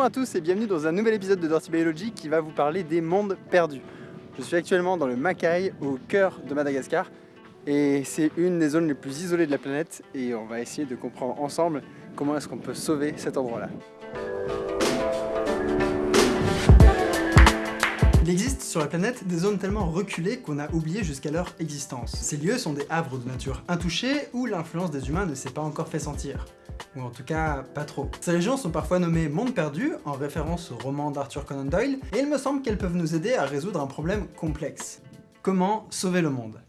Bonjour à tous et bienvenue dans un nouvel épisode de Dirty Biology qui va vous parler des mondes perdus. Je suis actuellement dans le Macaï, au cœur de Madagascar, et c'est une des zones les plus isolées de la planète, et on va essayer de comprendre ensemble comment est-ce qu'on peut sauver cet endroit-là. Il existe sur la planète des zones tellement reculées qu'on a oublié jusqu'à leur existence. Ces lieux sont des havres de nature intouchés où l'influence des humains ne s'est pas encore fait sentir ou en tout cas pas trop. Ces régions sont parfois nommées mondes perdus, en référence au roman d'Arthur Conan Doyle, et il me semble qu'elles peuvent nous aider à résoudre un problème complexe. Comment sauver le monde?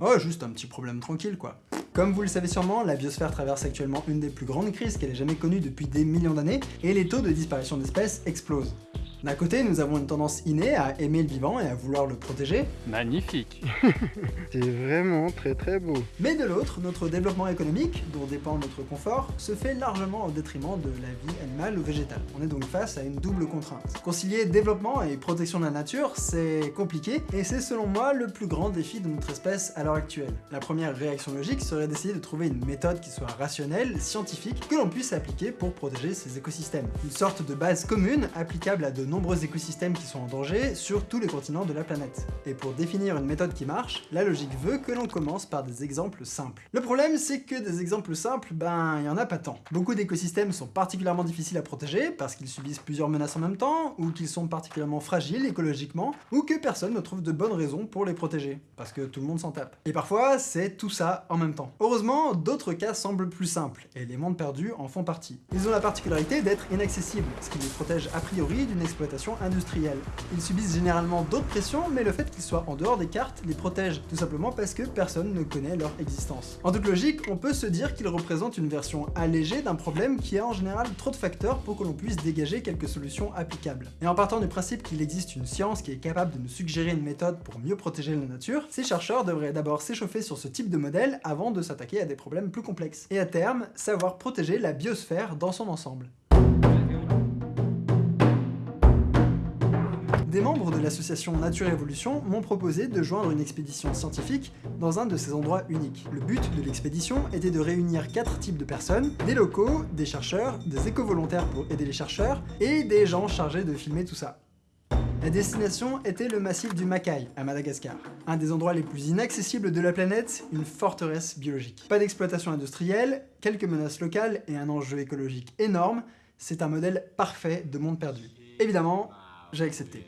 Oh, juste un petit problème tranquille quoi. Comme vous le savez sûrement, la biosphère traverse actuellement une des plus grandes crises qu'elle ait jamais connues depuis des millions d'années, et les taux de disparition d'espèces explosent. D'un côté, nous avons une tendance innée à aimer le vivant et à vouloir le protéger. Magnifique C'est vraiment très très beau. Mais de l'autre, notre développement économique, dont dépend notre confort, se fait largement au détriment de la vie animale ou végétale. On est donc face à une double contrainte. Concilier développement et protection de la nature, c'est compliqué, et c'est selon moi le plus grand défi de notre espèce à l'heure actuelle. La première réaction logique serait d'essayer de trouver une méthode qui soit rationnelle, scientifique, que l'on puisse appliquer pour protéger ces écosystèmes. Une sorte de base commune applicable à de nombreux écosystèmes qui sont en danger sur tous les continents de la planète. Et pour définir une méthode qui marche, la logique veut que l'on commence par des exemples simples. Le problème, c'est que des exemples simples, ben, il y en a pas tant. Beaucoup d'écosystèmes sont particulièrement difficiles à protéger parce qu'ils subissent plusieurs menaces en même temps, ou qu'ils sont particulièrement fragiles écologiquement, ou que personne ne trouve de bonnes raisons pour les protéger, parce que tout le monde s'en tape. Et parfois, c'est tout ça en même temps. Heureusement, d'autres cas semblent plus simples, et les mondes perdus en font partie. Ils ont la particularité d'être inaccessibles, ce qui les protège a priori d'une industrielle. Ils subissent généralement d'autres pressions, mais le fait qu'ils soient en dehors des cartes les protège, tout simplement parce que personne ne connaît leur existence. En toute logique, on peut se dire qu'ils représentent une version allégée d'un problème qui a en général trop de facteurs pour que l'on puisse dégager quelques solutions applicables. Et en partant du principe qu'il existe une science qui est capable de nous suggérer une méthode pour mieux protéger la nature, ces chercheurs devraient d'abord s'échauffer sur ce type de modèle avant de s'attaquer à des problèmes plus complexes. Et à terme, savoir protéger la biosphère dans son ensemble. Des membres de l'association Nature Évolution m'ont proposé de joindre une expédition scientifique dans un de ces endroits uniques. Le but de l'expédition était de réunir quatre types de personnes, des locaux, des chercheurs, des éco-volontaires pour aider les chercheurs, et des gens chargés de filmer tout ça. La destination était le massif du Macaï, à Madagascar. Un des endroits les plus inaccessibles de la planète, une forteresse biologique. Pas d'exploitation industrielle, quelques menaces locales et un enjeu écologique énorme, c'est un modèle parfait de monde perdu. Évidemment, j'ai accepté.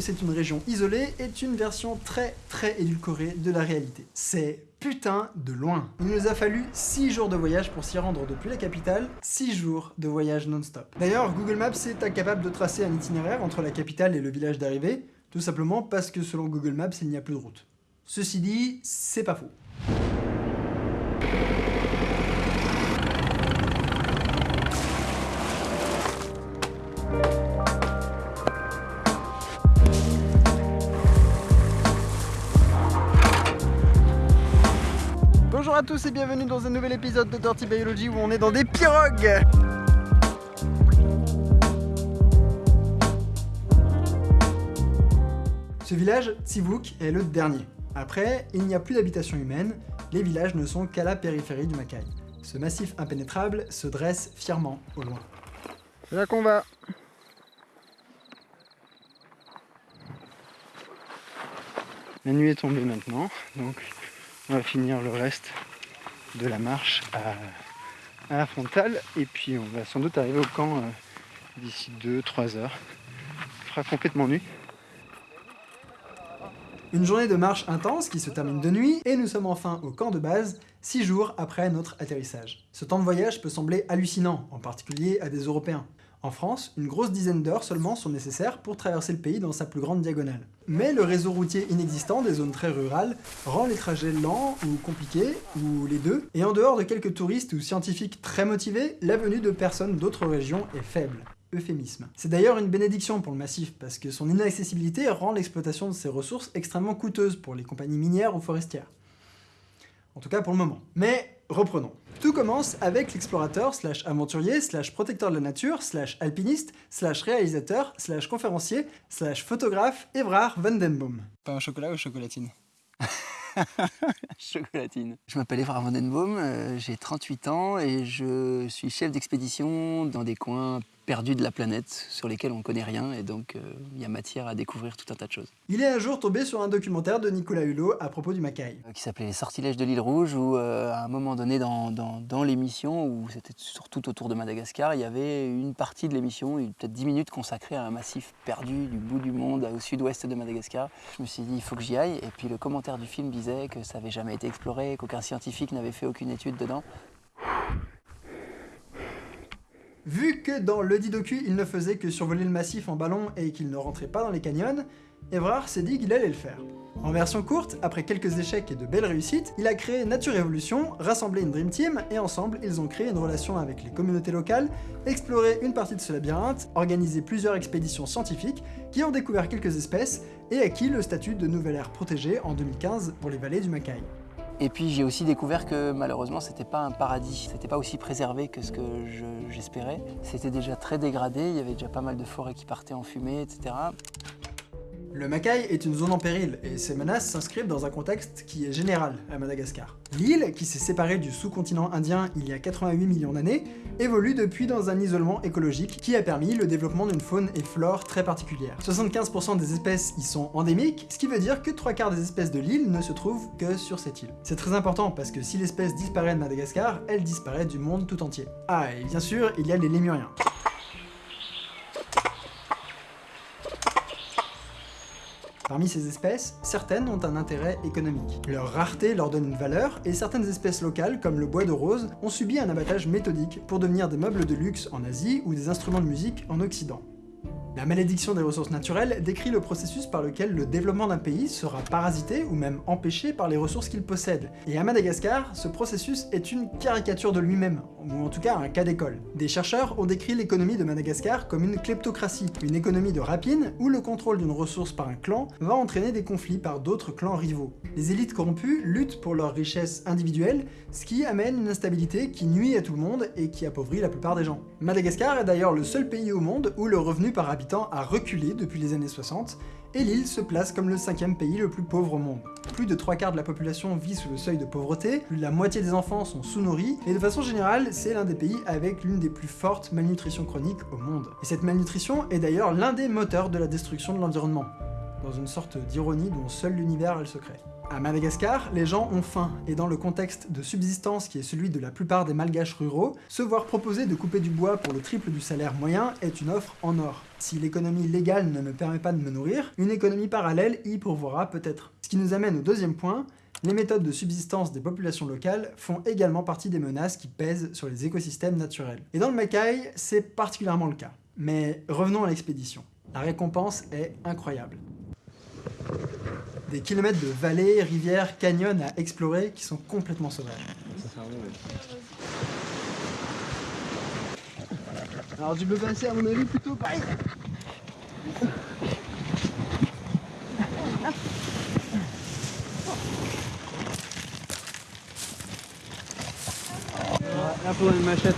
C'est une région isolée est une version très très édulcorée de la réalité. C'est putain de loin. Il nous a fallu 6 jours de voyage pour s'y rendre depuis la capitale, 6 jours de voyage non-stop. D'ailleurs, Google Maps est incapable de tracer un itinéraire entre la capitale et le village d'arrivée, tout simplement parce que selon Google Maps, il n'y a plus de route. Ceci dit, c'est pas faux. À tous et bienvenue dans un nouvel épisode de Dirty Biology où on est dans des pirogues Ce village, Tsivouk, est le dernier. Après, il n'y a plus d'habitation humaine, les villages ne sont qu'à la périphérie du Macaï. Ce massif impénétrable se dresse fièrement au loin. C'est là qu'on va La nuit est tombée maintenant, donc on va finir le reste de la marche à, la frontale et puis on va sans doute arriver au camp euh, d'ici 2-3 heures. Il fera complètement nuit. Une journée de marche intense qui se termine de nuit et nous sommes enfin au camp de base, 6 jours après notre atterrissage. Ce temps de voyage peut sembler hallucinant, en particulier à des Européens. En France, une grosse dizaine d'heures seulement sont nécessaires pour traverser le pays dans sa plus grande diagonale. Mais le réseau routier inexistant des zones très rurales rend les trajets lents ou compliqués, ou les deux, et en dehors de quelques touristes ou scientifiques très motivés, la venue de personnes d'autres régions est faible. euphémisme. C'est d'ailleurs une bénédiction pour le massif, parce que son inaccessibilité rend l'exploitation de ses ressources extrêmement coûteuse pour les compagnies minières ou forestières. En tout cas pour le moment. Mais reprenons. Tout commence avec l'explorateur, slash aventurier, slash protecteur de la nature, slash alpiniste, slash réalisateur, slash conférencier, slash photographe, Evrard Vandenboom. Pas un chocolat ou chocolatine Chocolatine. Je m'appelle Evrard Vandenboom, euh, j'ai 38 ans et je suis chef d'expédition dans des coins perdus de la planète sur lesquels on ne connaît rien et donc euh, il y a matière à découvrir tout un tas de choses. Il est un jour tombé sur un documentaire de Nicolas Hulot à propos du Macaï. Euh, qui s'appelait Les sortilèges de l'île Rouge où à un moment donné dans, dans, dans l'émission, où c'était surtout autour de Madagascar, il y avait une partie de l'émission, peut-être 10 minutes consacrée à un massif perdu du bout du monde au sud-ouest de Madagascar. Je me suis dit il faut que j'y aille et puis le commentaire du film disait que ça n'avait jamais été exploré, qu'aucun scientifique n'avait fait aucune étude dedans. Vu que dans le dit docu, il ne faisait que survoler le massif en ballon et qu'il ne rentrait pas dans les canyons, Evrard s'est dit qu'il allait le faire. En version courte, après quelques échecs et de belles réussites, il a créé Nature Evolution, rassemblé une Dream Team, et ensemble, ils ont créé une relation avec les communautés locales, exploré une partie de ce labyrinthe, organisé plusieurs expéditions scientifiques, qui ont découvert quelques espèces, et acquis le statut de nouvelle aire protégée en 2015 pour les vallées du Macaï. Et puis j'ai aussi découvert que malheureusement c'était pas un paradis, c'était pas aussi préservé que ce que j'espérais. c'était déjà très dégradé, il y avait déjà pas mal de forêts qui partaient en fumée, etc. Le Macaï est une zone en péril, et ces menaces s'inscrivent dans un contexte qui est général à Madagascar. L'île, qui s'est séparée du sous-continent indien il y a 88 millions d'années, évolue depuis dans un isolement écologique qui a permis le développement d'une faune et flore très particulière. 75% des espèces y sont endémiques, ce qui veut dire que trois quarts des espèces de l'île ne se trouvent que sur cette île. C'est très important parce que si l'espèce disparaît de Madagascar, elle disparaît du monde tout entier. Ah, et bien sûr, il y a les lémuriens. Parmi ces espèces, certaines ont un intérêt économique. Leur rareté leur donne une valeur, et certaines espèces locales, comme le bois de rose, ont subi un abattage méthodique pour devenir des meubles de luxe en Asie ou des instruments de musique en Occident. La malédiction des ressources naturelles décrit le processus par lequel le développement d'un pays sera parasité ou même empêché par les ressources qu'il possède. Et à Madagascar, ce processus est une caricature de lui-même, ou en tout cas un cas d'école. Des chercheurs ont décrit l'économie de Madagascar comme une kleptocratie, une économie de rapine où le contrôle d'une ressource par un clan va entraîner des conflits par d'autres clans rivaux. Les élites corrompues luttent pour leur richesse individuelle, ce qui amène une instabilité qui nuit à tout le monde et qui appauvrit la plupart des gens. Madagascar est d'ailleurs le seul pays au monde où le revenu par habitant a reculé depuis les années 60, et l'île se place comme le cinquième pays le plus pauvre au monde. Plus de trois quarts de la population vit sous le seuil de pauvreté, plus de la moitié des enfants sont sous-nourris, et de façon générale, c'est l'un des pays avec l'une des plus fortes malnutritions chroniques au monde. Et cette malnutrition est d'ailleurs l'un des moteurs de la destruction de l'environnement, dans une sorte d'ironie dont seul l'univers a le secret. À Madagascar, les gens ont faim, et dans le contexte de subsistance qui est celui de la plupart des malgaches ruraux, se voir proposer de couper du bois pour le triple du salaire moyen est une offre en or. Si l'économie légale ne me permet pas de me nourrir, une économie parallèle y pourvoira peut-être. Ce qui nous amène au deuxième point, les méthodes de subsistance des populations locales font également partie des menaces qui pèsent sur les écosystèmes naturels. Et dans le Macaï, c'est particulièrement le cas. Mais revenons à l'expédition. La récompense est incroyable. Des kilomètres de vallées, rivières, canyons à explorer qui sont complètement sauvages. Alors tu peux passer à mon avis plutôt par ici. Là, faut une machette.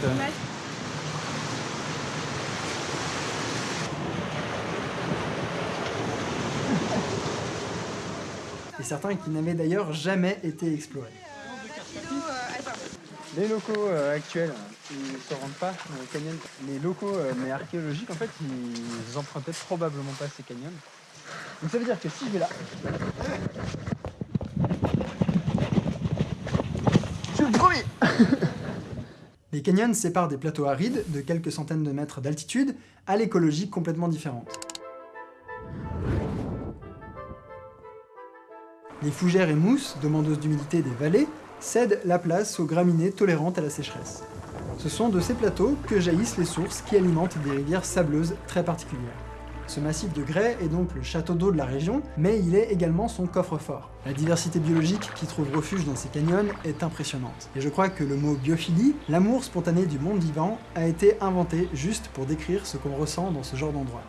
Et certains qui n'avaient d'ailleurs jamais été explorés. Les locaux euh, actuels, ils ne se rendent pas dans les canyons. Les locaux euh, mais archéologiques, en fait, ils empruntaient probablement pas ces canyons. Donc ça veut dire que si je vais là... Je le premier Les canyons séparent des plateaux arides, de quelques centaines de mètres d'altitude, à l'écologie complètement différente. Les fougères et mousses, demandeuses d'humidité des vallées, cèdent la place aux graminées tolérantes à la sécheresse. Ce sont de ces plateaux que jaillissent les sources qui alimentent des rivières sableuses très particulières. Ce massif de grès est donc le château d'eau de la région, mais il est également son coffre-fort. La diversité biologique qui trouve refuge dans ces canyons est impressionnante. Et je crois que le mot biophilie, l'amour spontané du monde vivant, a été inventé juste pour décrire ce qu'on ressent dans ce genre d'endroit.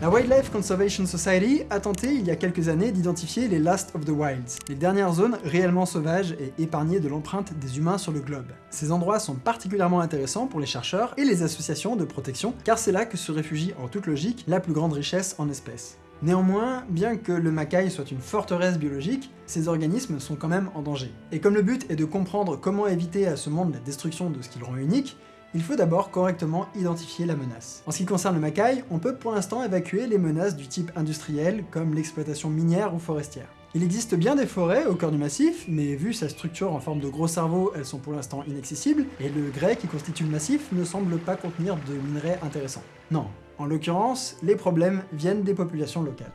La Wildlife Conservation Society a tenté il y a quelques années d'identifier les Last of the Wilds, les dernières zones réellement sauvages et épargnées de l'empreinte des humains sur le globe. Ces endroits sont particulièrement intéressants pour les chercheurs et les associations de protection, car c'est là que se réfugie en toute logique la plus grande richesse en espèces. Néanmoins, bien que le Macaï soit une forteresse biologique, ces organismes sont quand même en danger. Et comme le but est de comprendre comment éviter à ce monde la destruction de ce qui le rend unique, il faut d'abord correctement identifier la menace. En ce qui concerne le Macaï, on peut pour l'instant évacuer les menaces du type industriel, comme l'exploitation minière ou forestière. Il existe bien des forêts au cœur du massif, mais vu sa structure en forme de gros cerveau, elles sont pour l'instant inaccessibles, et le grès qui constitue le massif ne semble pas contenir de minerais intéressants. Non, en l'occurrence, les problèmes viennent des populations locales.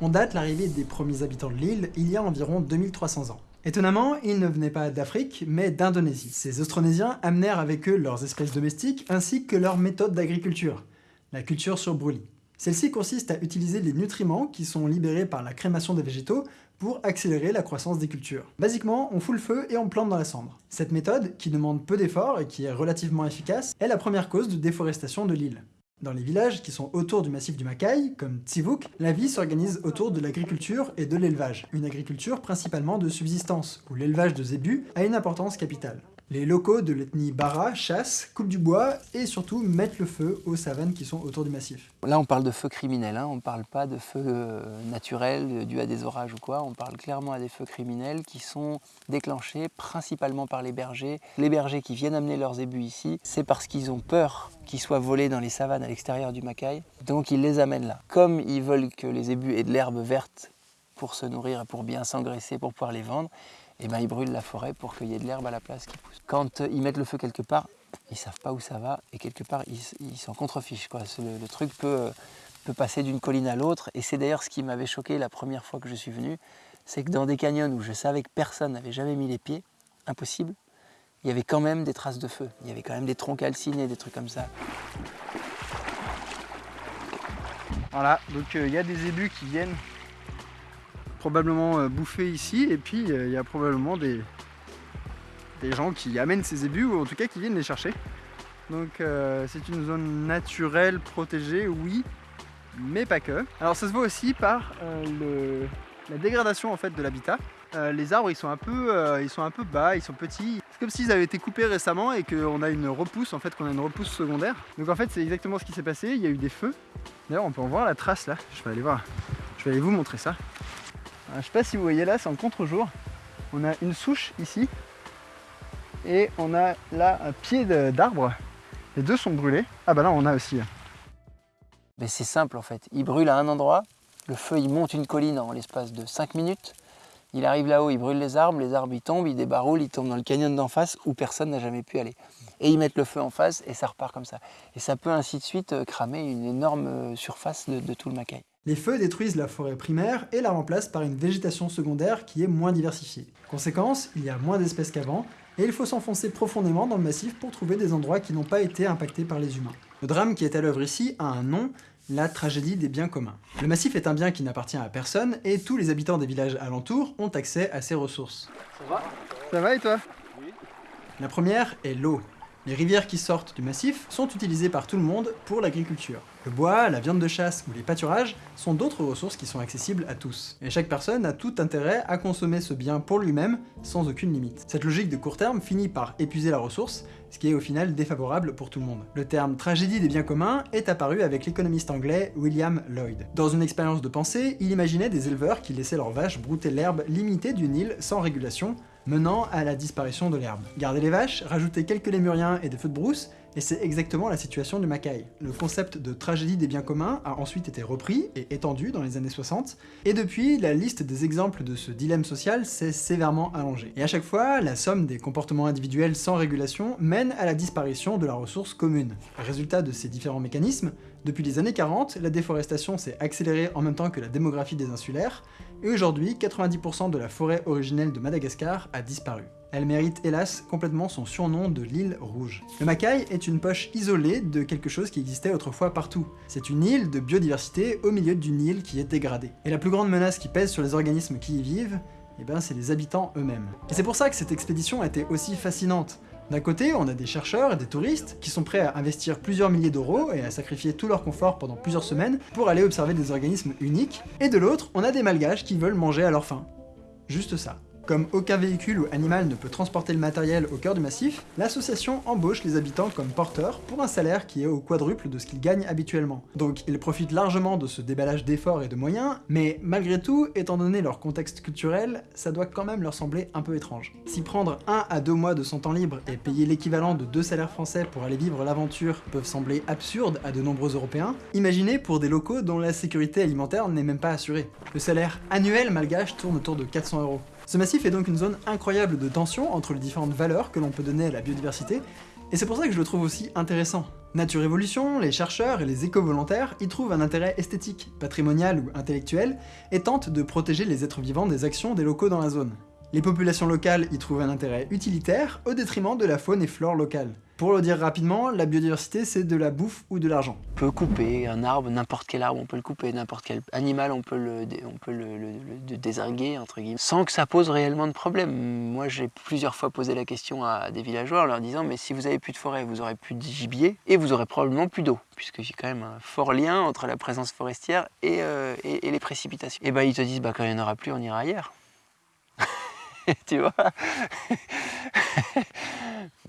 On date l'arrivée des premiers habitants de l'île il y a environ 2300 ans. Étonnamment, ils ne venaient pas d'Afrique, mais d'Indonésie. Ces Austronésiens amenèrent avec eux leurs espèces domestiques ainsi que leurs méthodes d'agriculture, la culture sur brûlis. Celle-ci consiste à utiliser les nutriments qui sont libérés par la crémation des végétaux pour accélérer la croissance des cultures. Basiquement, on fout le feu et on plante dans la cendre. Cette méthode, qui demande peu d'efforts et qui est relativement efficace, est la première cause de déforestation de l'île. Dans les villages qui sont autour du massif du Macaï, comme Tsivuk, la vie s'organise autour de l'agriculture et de l'élevage, une agriculture principalement de subsistance, où l'élevage de zébus a une importance capitale. Les locaux de l'ethnie Bara chassent, coupent du bois et surtout mettent le feu aux savanes qui sont autour du massif. Là on parle de feu criminel, hein. on ne parle pas de feu euh, naturel euh, dû à des orages ou quoi, on parle clairement à des feux criminels qui sont déclenchés principalement par les bergers. Les bergers qui viennent amener leurs ébus ici, c'est parce qu'ils ont peur qu'ils soient volés dans les savanes à l'extérieur du Macaï, donc ils les amènent là. Comme ils veulent que les ébus aient de l'herbe verte pour se nourrir et pour bien s'engraisser, pour pouvoir les vendre, et eh ben ils brûlent la forêt pour qu'il y ait de l'herbe à la place qui pousse. Quand euh, ils mettent le feu quelque part, ils savent pas où ça va et quelque part ils s'en contrefichent. Quoi. Le, le, truc peut, euh, peut passer d'une colline à l'autre et c'est d'ailleurs ce qui m'avait choqué la première fois que je suis venu, c'est que dans des canyons où je savais que personne n'avait jamais mis les pieds, impossible, il y avait quand même des traces de feu. Il y avait quand même des troncs calcinés, des trucs comme ça. Voilà, donc euh, il y a des ébus qui viennent probablement euh, bouffé ici et puis euh, il y a probablement des, des gens qui amènent ces ébus ou en tout cas qui viennent les chercher. Donc euh, c'est une zone naturelle, protégée, oui, mais pas que. Alors ça se voit aussi par la dégradation en fait de l'habitat. les arbres ils sont, un peu, ils sont un peu bas, ils sont petits. C'est comme s'ils avaient été coupés récemment et qu'on a une repousse, en fait qu'on a une repousse secondaire. Donc en fait c'est exactement ce qui s'est passé, il y a eu des feux. D'ailleurs on peut en voir la trace là, je vais aller voir, je vais aller vous montrer ça. Je sais pas si vous voyez là, c'est en contre-jour. On a une souche ici. Et on a là un pied d'arbre. Les deux sont brûlés. Ah bah là on a aussi. Mais c'est simple en fait. Il brûle à un endroit. Le feu il monte une colline en l'espace de 5 minutes. Il arrive là-haut, il brûle les arbres, les arbres ils tombent, ils débarroulent, ils tombent dans le canyon d'en face où personne n'a jamais pu aller. Et ils mettent le feu en face et ça repart comme ça. Et ça peut ainsi de suite euh, cramer une énorme euh, surface de, de tout le Macaï. Les feux détruisent la forêt primaire et la remplacent par une végétation secondaire qui est moins diversifiée. Conséquence, il y a moins d'espèces qu'avant, et il faut s'enfoncer profondément dans le massif pour trouver des endroits qui n'ont pas été impactés par les humains. Le drame qui est à l'œuvre ici a un nom, la tragédie des biens communs. Le massif est un bien qui n'appartient à personne, et tous les habitants des villages alentours ont accès à ses ressources. Ça va? Ça va et toi? Oui. La première est l'eau. Les rivières qui sortent du massif sont utilisées par tout le monde pour l'agriculture. Le bois, la viande de chasse ou les pâturages sont d'autres ressources qui sont accessibles à tous. Et chaque personne a tout intérêt à consommer ce bien pour lui-même, sans aucune limite. Cette logique de court terme finit par épuiser la ressource, ce qui est au final défavorable pour tout le monde. Le terme tragédie des biens communs est apparu avec l'économiste anglais William Lloyd. Dans une expérience de pensée, il imaginait des éleveurs qui laissaient leurs vaches brouter l'herbe limitée d'une île sans régulation, menant à la disparition de l'herbe. Garder les vaches, rajouter quelques lémuriens et des feux de brousse, et c'est exactement la situation du Macaï. Le concept de tragédie des biens communs a ensuite été repris et étendu dans les années 60, et depuis, la liste des exemples de ce dilemme social s'est sévèrement allongée. Et à chaque fois, la somme des comportements individuels sans régulation mène à la disparition de la ressource commune. Résultat de ces différents mécanismes, depuis les années 40, la déforestation s'est accélérée en même temps que la démographie des insulaires, et aujourd'hui, 90% de la forêt originelle de Madagascar a disparu. Elle mérite hélas complètement son surnom de l'île rouge. Le Macaï est une poche isolée de quelque chose qui existait autrefois partout. C'est une île de biodiversité au milieu d'une île qui est dégradée. Et la plus grande menace qui pèse sur les organismes qui y vivent, eh ben c'est les habitants eux-mêmes. Et c'est pour ça que cette expédition a été aussi fascinante. D'un côté, on a des chercheurs et des touristes qui sont prêts à investir plusieurs milliers d'euros et à sacrifier tout leur confort pendant plusieurs semaines pour aller observer des organismes uniques, et de l'autre, on a des malgaches qui veulent manger à leur faim. Juste ça. Comme aucun véhicule ou animal ne peut transporter le matériel au cœur du massif, l'association embauche les habitants comme porteurs pour un salaire qui est au quadruple de ce qu'ils gagnent habituellement. Donc ils profitent largement de ce déballage d'efforts et de moyens, mais malgré tout, étant donné leur contexte culturel, ça doit quand même leur sembler un peu étrange. Si prendre un à deux mois de son temps libre et payer l'équivalent de deux salaires français pour aller vivre l'aventure peuvent sembler absurdes à de nombreux Européens, imaginez pour des locaux dont la sécurité alimentaire n'est même pas assurée. Le salaire annuel malgache tourne autour de 400 euros. Ce massif est donc une zone incroyable de tension entre les différentes valeurs que l'on peut donner à la biodiversité, et c'est pour ça que je le trouve aussi intéressant. Nature Évolution, les chercheurs et les éco-volontaires y trouvent un intérêt esthétique, patrimonial ou intellectuel, et tentent de protéger les êtres vivants des actions des locaux dans la zone. Les populations locales y trouvent un intérêt utilitaire au détriment de la faune et flore locale. Pour le dire rapidement, la biodiversité c'est de la bouffe ou de l'argent. On peut couper un arbre, n'importe quel arbre, on peut le couper, n'importe quel animal, on peut le, on désarguer, entre guillemets, sans que ça pose réellement de problème. Moi j'ai plusieurs fois posé la question à des villageois en leur disant mais si vous avez plus de forêt, vous aurez plus de gibier et vous aurez probablement plus d'eau, puisque j'ai quand même un fort lien entre la présence forestière et, euh, les précipitations. Et ben ils te disent bah quand il n'y en aura plus, on ira ailleurs. tu vois?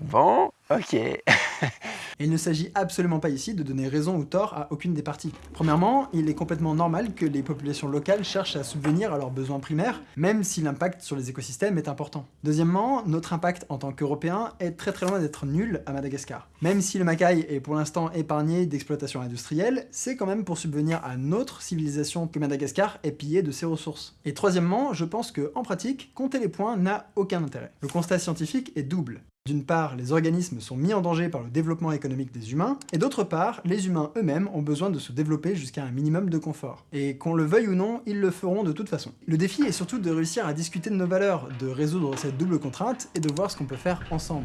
Bon, ok. il ne s'agit absolument pas ici de donner raison ou tort à aucune des parties. Premièrement, il est complètement normal que les populations locales cherchent à subvenir à leurs besoins primaires, même si l'impact sur les écosystèmes est important. Deuxièmement, notre impact en tant qu'Européens est très très loin d'être nul à Madagascar. Même si le Macaï est pour l'instant épargné d'exploitation industrielle, c'est quand même pour subvenir à notre civilisation que Madagascar est pillé de ses ressources. Et troisièmement, je pense que, en pratique, compter les points n'a aucun intérêt. Le constat scientifique est double. D'une part, les organismes sont mis en danger par le développement économique des humains, et d'autre part, les humains eux-mêmes ont besoin de se développer jusqu'à un minimum de confort. Et qu'on le veuille ou non, ils le feront de toute façon. Le défi est surtout de réussir à discuter de nos valeurs, de résoudre cette double contrainte, et de voir ce qu'on peut faire ensemble.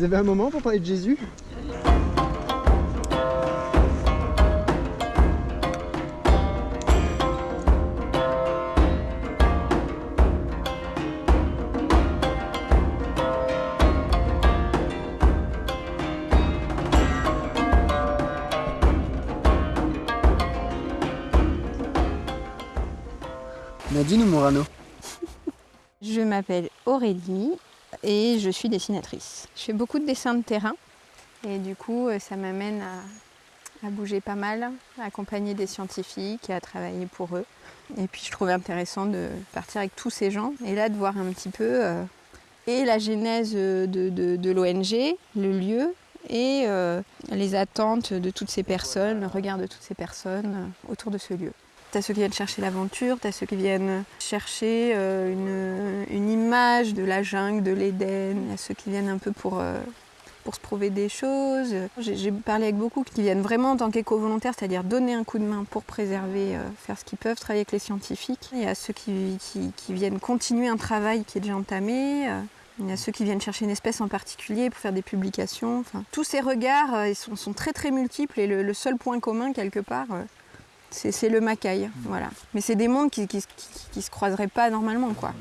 Vous avez un moment pour parler de Jésus? Nadine ou Morano. Je m'appelle Aurélie et je suis dessinatrice. Je fais beaucoup de dessins de terrain et du coup euh, ça m'amène à, bouger pas mal, à accompagner des scientifiques et à travailler pour eux. Et puis je trouvais intéressant de partir avec tous ces gens et là de voir un petit peu euh, et la genèse de, l'ONG, le lieu et euh, les attentes de toutes ces personnes, le regard de toutes ces personnes autour de ce lieu. T'as ceux qui viennent chercher l'aventure, t'as ceux qui viennent chercher euh, une, image de la jungle, de l'Éden, il y a ceux qui viennent un peu pour, euh, pour se prouver des choses. J'ai parlé avec beaucoup qui viennent vraiment en tant qu'éco-volontaires, c'est-à-dire donner un coup de main pour préserver, euh, faire ce qu'ils peuvent, travailler avec les scientifiques. Il y a ceux qui, qui, viennent continuer un travail qui est déjà entamé. Il y a ceux qui viennent chercher une espèce en particulier pour faire des publications. Tous ces regards sont, sont, très très multiples et le seul point commun quelque part, c'est le macaille, voilà. Mais c'est des mondes qui, qui, se croiseraient pas normalement, quoi.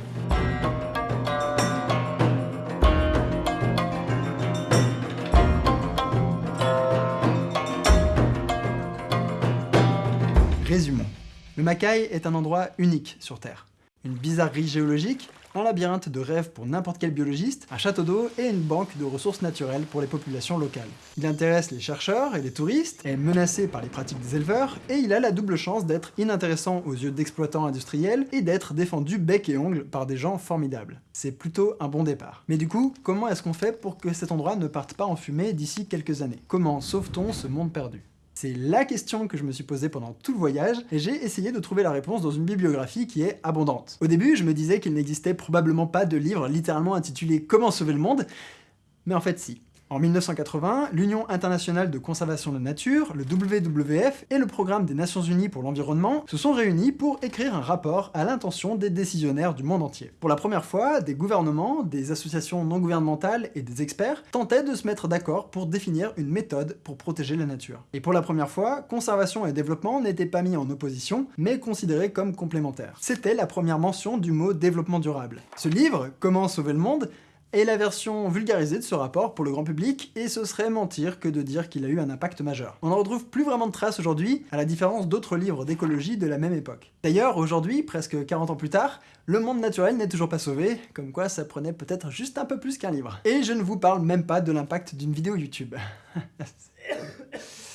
Résumons. Le Macaï est un endroit unique sur Terre. Une bizarrerie géologique labyrinthe de rêves pour n'importe quel biologiste, un château d'eau et une banque de ressources naturelles pour les populations locales. Il intéresse les chercheurs et les touristes, est menacé par les pratiques des éleveurs, et il a la double chance d'être inintéressant aux yeux d'exploitants industriels et d'être défendu bec et ongle par des gens formidables. C'est plutôt un bon départ. Mais du coup, comment est-ce qu'on fait pour que cet endroit ne parte pas en fumée d'ici quelques années? Comment sauve-t-on ce monde perdu? C'est la question que je me suis posée pendant tout le voyage, et j'ai essayé de trouver la réponse dans une bibliographie qui est abondante. Au début, je me disais qu'il n'existait probablement pas de livre littéralement intitulé « Comment sauver le monde », mais en fait si. En 1980, l'Union internationale de conservation de nature, le WWF et le Programme des Nations Unies pour l'environnement se sont réunis pour écrire un rapport à l'intention des décisionnaires du monde entier. Pour la première fois, des gouvernements, des associations non gouvernementales et des experts tentaient de se mettre d'accord pour définir une méthode pour protéger la nature. Et pour la première fois, conservation et développement n'étaient pas mis en opposition, mais considérés comme complémentaires. C'était la première mention du mot développement durable. Ce livre, Comment sauver le monde, et la version vulgarisée de ce rapport pour le grand public, et ce serait mentir que de dire qu'il a eu un impact majeur. On n'en retrouve plus vraiment de traces aujourd'hui, à la différence d'autres livres d'écologie de la même époque. D'ailleurs, aujourd'hui, presque 40 ans plus tard, le monde naturel n'est toujours pas sauvé, comme quoi ça prenait peut-être juste un peu plus qu'un livre. Et je ne vous parle même pas de l'impact d'une vidéo YouTube.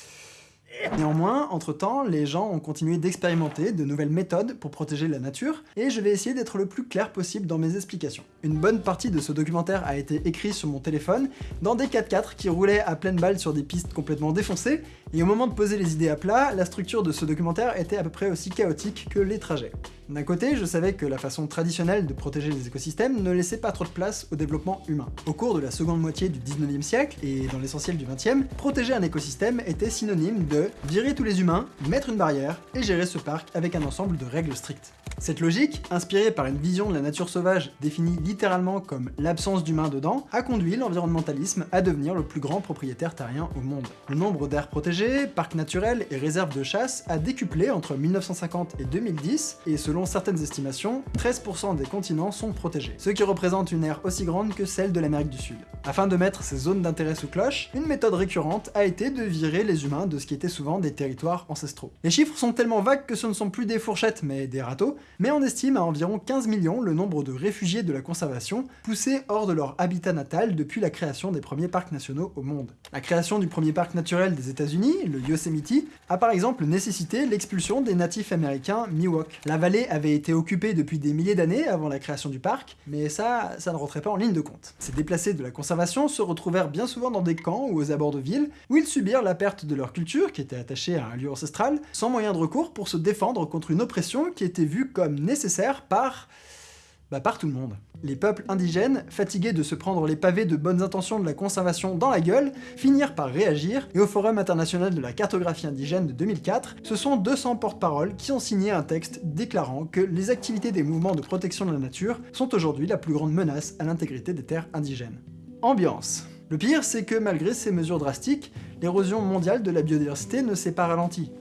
Néanmoins, entre-temps, les gens ont continué d'expérimenter de nouvelles méthodes pour protéger la nature, et je vais essayer d'être le plus clair possible dans mes explications. Une bonne partie de ce documentaire a été écrit sur mon téléphone, dans des 4x4 qui roulaient à pleine balle sur des pistes complètement défoncées, et au moment de poser les idées à plat, la structure de ce documentaire était à peu près aussi chaotique que les trajets. D'un côté, je savais que la façon traditionnelle de protéger les écosystèmes ne laissait pas trop de place au développement humain. Au cours de la seconde moitié du 19e siècle, et dans l'essentiel du 20e, protéger un écosystème était synonyme de virer tous les humains, mettre une barrière, et gérer ce parc avec un ensemble de règles strictes. Cette logique, inspirée par une vision de la nature sauvage définie littéralement comme l'absence d'humains dedans, a conduit l'environnementalisme à devenir le plus grand propriétaire terrien au monde. Le nombre d'aires protégées, parcs naturels et réserves de chasse a décuplé entre 1950 et 2010, et selon certaines estimations, 13% des continents sont protégés, ce qui représente une aire aussi grande que celle de l'Amérique du Sud. Afin de mettre ces zones d'intérêt sous cloche, une méthode récurrente a été de virer les humains de ce qui était souvent des territoires ancestraux. Les chiffres sont tellement vagues que ce ne sont plus des fourchettes mais des râteaux, mais on estime à environ 15 millions le nombre de réfugiés de la conservation poussés hors de leur habitat natal depuis la création des premiers parcs nationaux au monde. La création du premier parc naturel des États-Unis, le Yosemite, a par exemple nécessité l'expulsion des natifs américains Miwok. La vallée avait été occupée depuis des milliers d'années avant la création du parc, mais ça, ça ne rentrait pas en ligne de compte. Ces déplacés de la conservation se retrouvèrent bien souvent dans des camps ou aux abords de villes, où ils subirent la perte de leur culture, qui était attachée à un lieu ancestral, sans moyen de recours pour se défendre contre une oppression qui était vue comme nécessaire par... Bah par tout le monde. Les peuples indigènes, fatigués de se prendre les pavés de bonnes intentions de la conservation dans la gueule, finirent par réagir, et au Forum international de la cartographie indigène de 2004, ce sont 200 porte-paroles qui ont signé un texte déclarant que les activités des mouvements de protection de la nature sont aujourd'hui la plus grande menace à l'intégrité des terres indigènes. Ambiance. Le pire, c'est que malgré ces mesures drastiques, l'érosion mondiale de la biodiversité ne s'est pas ralentie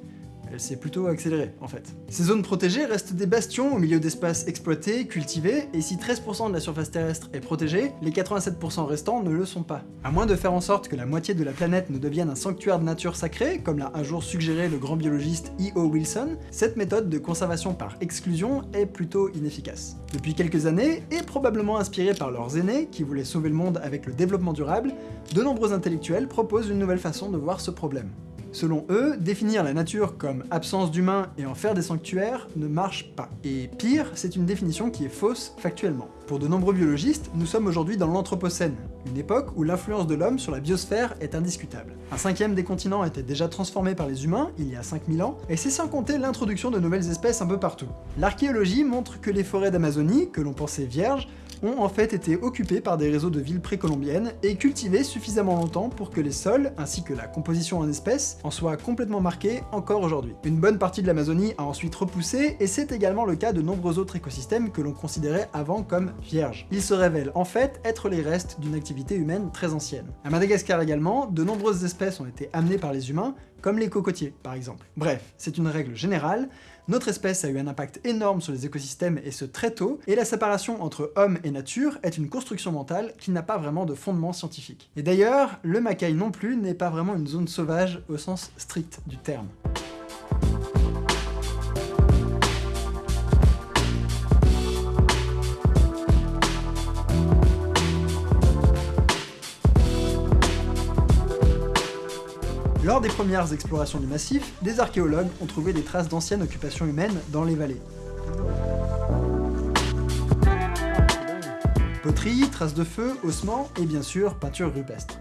elle s'est plutôt accélérée, en fait. Ces zones protégées restent des bastions au milieu d'espaces exploités, cultivés, et si 13% de la surface terrestre est protégée, les 87% restants ne le sont pas. À moins de faire en sorte que la moitié de la planète ne devienne un sanctuaire de nature sacrée, comme l'a un jour suggéré le grand biologiste E.O. Wilson, cette méthode de conservation par exclusion est plutôt inefficace. Depuis quelques années, et probablement inspirée par leurs aînés, qui voulaient sauver le monde avec le développement durable, de nombreux intellectuels proposent une nouvelle façon de voir ce problème. Selon eux, définir la nature comme absence d'humains et en faire des sanctuaires ne marche pas. Et pire, c'est une définition qui est fausse factuellement. Pour de nombreux biologistes, nous sommes aujourd'hui dans l'Anthropocène, une époque où l'influence de l'homme sur la biosphère est indiscutable. Un cinquième des continents était déjà transformé par les humains il y a 5000 ans, et c'est sans compter l'introduction de nouvelles espèces un peu partout. L'archéologie montre que les forêts d'Amazonie, que l'on pensait vierges, ont en fait été occupés par des réseaux de villes précolombiennes et cultivés suffisamment longtemps pour que les sols, ainsi que la composition en espèces, en soient complètement marqués encore aujourd'hui. Une bonne partie de l'Amazonie a ensuite repoussé, et c'est également le cas de nombreux autres écosystèmes que l'on considérait avant comme vierges. Ils se révèlent en fait être les restes d'une activité humaine très ancienne. À Madagascar également, de nombreuses espèces ont été amenées par les humains, comme les cocotiers par exemple. Bref, c'est une règle générale, notre espèce a eu un impact énorme sur les écosystèmes et ce très tôt, et la séparation entre homme et nature est une construction mentale qui n'a pas vraiment de fondement scientifique. Et d'ailleurs, le Macaï non plus n'est pas vraiment une zone sauvage au sens strict du terme. Lors des premières explorations du massif, des archéologues ont trouvé des traces d'anciennes occupations humaines dans les vallées. Poterie, traces de feu, ossements et bien sûr peinture rupestre.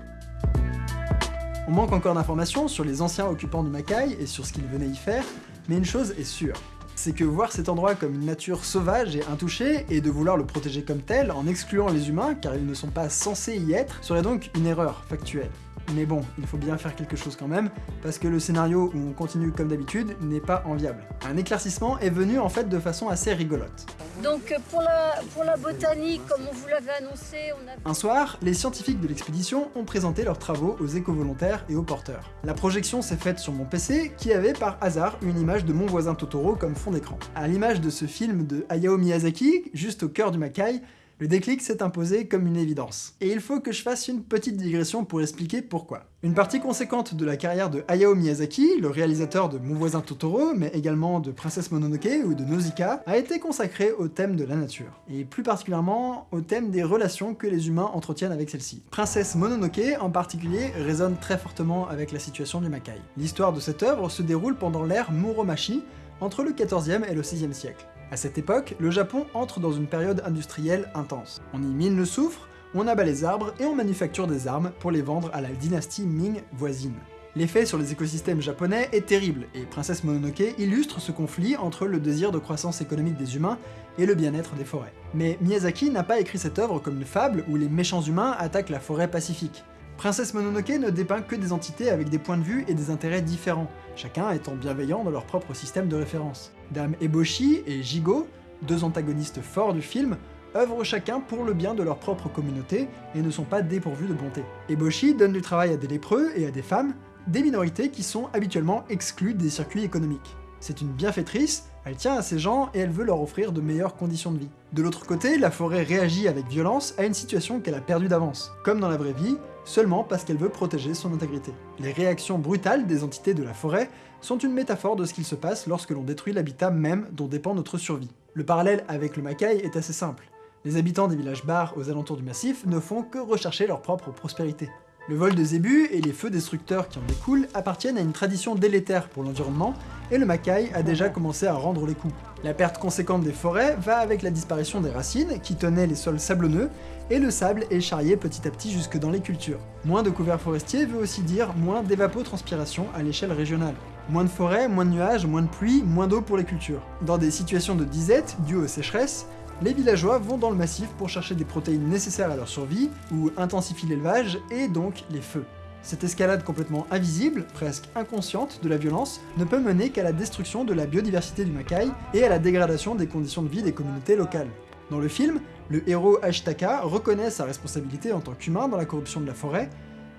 On manque encore d'informations sur les anciens occupants du Mackay et sur ce qu'ils venaient y faire, mais une chose est sûre, c'est que voir cet endroit comme une nature sauvage et intouchée, et de vouloir le protéger comme tel en excluant les humains car ils ne sont pas censés y être, serait donc une erreur factuelle. Mais bon, il faut bien faire quelque chose quand même, parce que le scénario où on continue comme d'habitude n'est pas enviable. Un éclaircissement est venu en fait de façon assez rigolote. Donc euh, pour la, botanique, comme on vous l'avait annoncé, on a... Un soir, les scientifiques de l'expédition ont présenté leurs travaux aux éco-volontaires et aux porteurs. La projection s'est faite sur mon PC, qui avait par hasard une image de mon voisin Totoro comme fond d'écran. À l'image de ce film de Hayao Miyazaki, juste au cœur du Makai, le déclic s'est imposé comme une évidence. Et il faut que je fasse une petite digression pour expliquer pourquoi. Une partie conséquente de la carrière de Hayao Miyazaki, le réalisateur de Mon voisin Totoro, mais également de Princesse Mononoke ou de Nausicaa, a été consacrée au thème de la nature, et plus particulièrement au thème des relations que les humains entretiennent avec celle-ci. Princesse Mononoke, en particulier, résonne très fortement avec la situation du Makai. L'histoire de cette œuvre se déroule pendant l'ère Muromachi, entre le 14e et le 6e siècle. À cette époque, le Japon entre dans une période industrielle intense. On y mine le soufre, on abat les arbres et on manufacture des armes pour les vendre à la dynastie Ming voisine. L'effet sur les écosystèmes japonais est terrible, et Princesse Mononoke illustre ce conflit entre le désir de croissance économique des humains et le bien-être des forêts. Mais Miyazaki n'a pas écrit cette œuvre comme une fable où les méchants humains attaquent la forêt pacifique. Princesse Mononoke ne dépeint que des entités avec des points de vue et des intérêts différents, chacun étant bienveillant dans leur propre système de référence. Dame Eboshi et Jigo, deux antagonistes forts du film, œuvrent chacun pour le bien de leur propre communauté et ne sont pas dépourvus de bonté. Eboshi donne du travail à des lépreux et à des femmes, des minorités qui sont habituellement exclues des circuits économiques. C'est une bienfaitrice, elle tient à ces gens et elle veut leur offrir de meilleures conditions de vie. De l'autre côté, la forêt réagit avec violence à une situation qu'elle a perdue d'avance. Comme dans la vraie vie, seulement parce qu'elle veut protéger son intégrité. Les réactions brutales des entités de la forêt sont une métaphore de ce qu'il se passe lorsque l'on détruit l'habitat même dont dépend notre survie. Le parallèle avec le Makai est assez simple. Les habitants des villages bars aux alentours du massif ne font que rechercher leur propre prospérité. Le vol de zébus et les feux destructeurs qui en découlent appartiennent à une tradition délétère pour l'environnement, et le Makai a déjà commencé à rendre les coups. La perte conséquente des forêts va avec la disparition des racines, qui tenaient les sols sablonneux, et le sable est charrié petit à petit jusque dans les cultures. Moins de couverts forestiers veut aussi dire moins d'évapotranspiration à l'échelle régionale. Moins de forêts, moins de nuages, moins de pluie, moins d'eau pour les cultures. Dans des situations de disette dues aux sécheresses, les villageois vont dans le massif pour chercher des protéines nécessaires à leur survie, ou intensifient l'élevage, et donc les feux. Cette escalade complètement invisible, presque inconsciente, de la violence ne peut mener qu'à la destruction de la biodiversité du Makai et à la dégradation des conditions de vie des communautés locales. Dans le film, le héros Ashitaka reconnaît sa responsabilité en tant qu'humain dans la corruption de la forêt,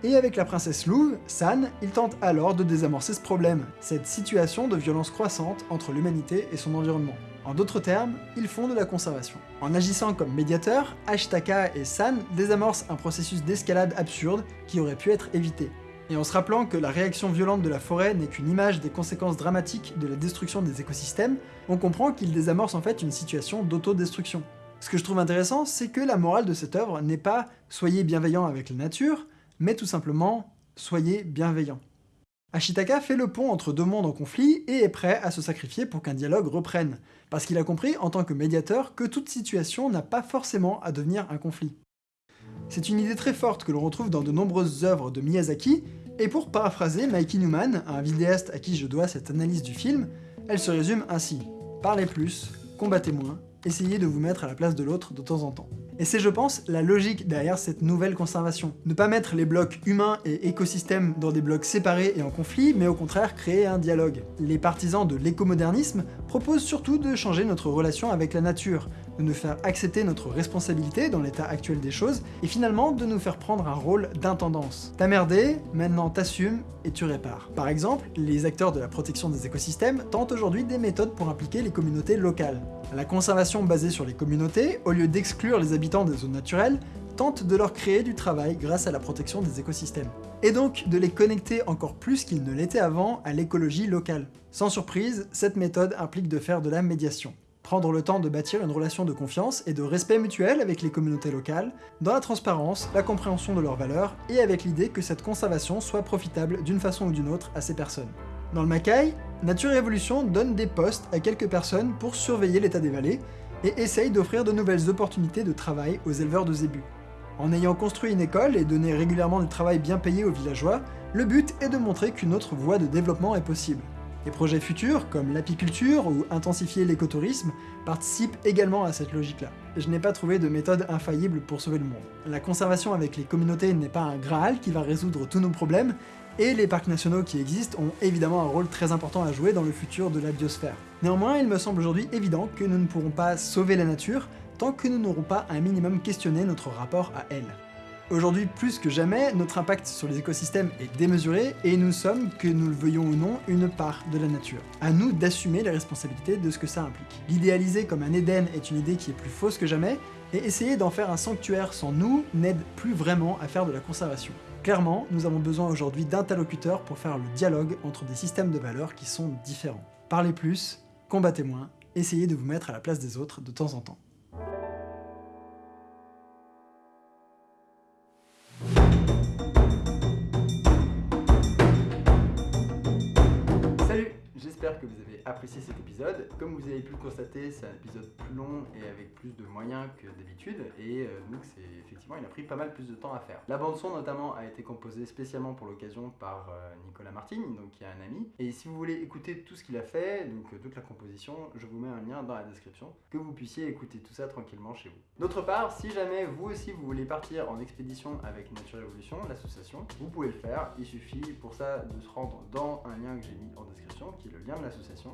et avec la princesse Lou, San, il tente alors de désamorcer ce problème, cette situation de violence croissante entre l'humanité et son environnement. En d'autres termes, ils font de la conservation. En agissant comme médiateur, Ashitaka et San désamorcent un processus d'escalade absurde qui aurait pu être évité. Et en se rappelant que la réaction violente de la forêt n'est qu'une image des conséquences dramatiques de la destruction des écosystèmes, on comprend qu'ils désamorcent en fait une situation d'autodestruction. Ce que je trouve intéressant, c'est que la morale de cette œuvre n'est pas « soyez bienveillant avec la nature », mais tout simplement « soyez bienveillant ». Ashitaka fait le pont entre deux mondes en conflit et est prêt à se sacrifier pour qu'un dialogue reprenne, parce qu'il a compris en tant que médiateur que toute situation n'a pas forcément à devenir un conflit. C'est une idée très forte que l'on retrouve dans de nombreuses œuvres de Miyazaki, et pour paraphraser Mikey Newman, un vidéaste à qui je dois cette analyse du film, elle se résume ainsi. Parlez plus, combattez moins, essayez de vous mettre à la place de l'autre de temps en temps. Et c'est, je pense, la logique derrière cette nouvelle conservation. Ne pas mettre les blocs humains et écosystèmes dans des blocs séparés et en conflit, mais au contraire créer un dialogue. Les partisans de l'écomodernisme proposent surtout de changer notre relation avec la nature, de nous faire accepter notre responsabilité dans l'état actuel des choses, et finalement de nous faire prendre un rôle d'intendance. T'as merdé, maintenant t'assumes et tu répares. Par exemple, les acteurs de la protection des écosystèmes tentent aujourd'hui des méthodes pour impliquer les communautés locales. La conservation basée sur les communautés, au lieu d'exclure les habitants des zones naturelles, tente de leur créer du travail grâce à la protection des écosystèmes. Et donc de les connecter encore plus qu'ils ne l'étaient avant à l'écologie locale. Sans surprise, cette méthode implique de faire de la médiation. Prendre le temps de bâtir une relation de confiance et de respect mutuel avec les communautés locales, dans la transparence, la compréhension de leurs valeurs, et avec l'idée que cette conservation soit profitable d'une façon ou d'une autre à ces personnes. Dans le Macaï, Nature et Évolution donne des postes à quelques personnes pour surveiller l'état des vallées, et essaye d'offrir de nouvelles opportunités de travail aux éleveurs de zébus. En ayant construit une école et donné régulièrement du travail bien payé aux villageois, le but est de montrer qu'une autre voie de développement est possible. Des projets futurs, comme l'apiculture ou intensifier l'écotourisme, participent également à cette logique-là. Je n'ai pas trouvé de méthode infaillible pour sauver le monde. La conservation avec les communautés n'est pas un Graal qui va résoudre tous nos problèmes, et les parcs nationaux qui existent ont évidemment un rôle très important à jouer dans le futur de la biosphère. Néanmoins, il me semble aujourd'hui évident que nous ne pourrons pas sauver la nature tant que nous n'aurons pas un minimum questionné notre rapport à elle. Aujourd'hui, plus que jamais, notre impact sur les écosystèmes est démesuré et nous sommes, que nous le veuillons ou non, une part de la nature. À nous d'assumer les responsabilités de ce que ça implique. L'idéaliser comme un Éden est une idée qui est plus fausse que jamais, et essayer d'en faire un sanctuaire sans nous n'aide plus vraiment à faire de la conservation. Clairement, nous avons besoin aujourd'hui d'interlocuteurs pour faire le dialogue entre des systèmes de valeurs qui sont différents. Parlez plus, combattez moins, essayez de vous mettre à la place des autres de temps en temps. J'espère que vous apprécié cet épisode. Comme vous avez pu le constater, c'est un épisode plus long et avec plus de moyens que d'habitude, et euh, donc c'est effectivement, il a pris pas mal plus de temps à faire. La bande son notamment a été composée spécialement pour l'occasion par euh, Nicolas Martin, donc qui est un ami, et si vous voulez écouter tout ce qu'il a fait, donc euh, toute la composition, je vous mets un lien dans la description, que vous puissiez écouter tout ça tranquillement chez vous. D'autre part, si jamais vous aussi vous voulez partir en expédition avec Nature Evolution, l'association, vous pouvez le faire, il suffit pour ça de se rendre dans un lien que j'ai mis en description, qui est le lien de l'association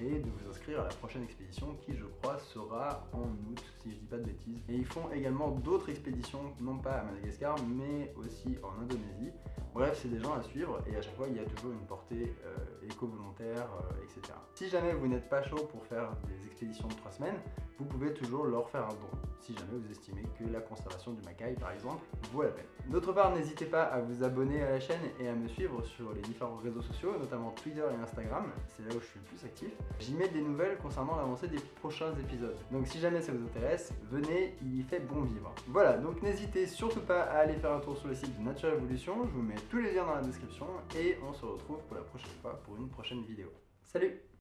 et de vous inscrire à la prochaine expédition qui je crois sera en août si je dis pas de bêtises. Et ils font également d'autres expéditions, non pas à Madagascar mais aussi en Indonésie. Bref, c'est des gens à suivre et à chaque fois il y a toujours une portée euh, éco-volontaire, euh, etc. Si jamais vous n'êtes pas chaud pour faire des expéditions de 3 semaines, vous pouvez toujours leur faire un don, si jamais vous estimez que la conservation du macaï par exemple vaut la peine. D'autre part, n'hésitez pas à vous abonner à la chaîne et à me suivre sur les différents réseaux sociaux, notamment Twitter et Instagram, c'est là où je suis le plus actif. J'y mets des nouvelles concernant l'avancée des prochains épisodes. Donc si jamais ça vous intéresse, venez, il y fait bon vivre. Voilà, donc n'hésitez surtout pas à aller faire un tour sur le site de Nature Evolution, je vous mets tous les liens dans la description et on se retrouve pour la prochaine fois pour une prochaine vidéo. Salut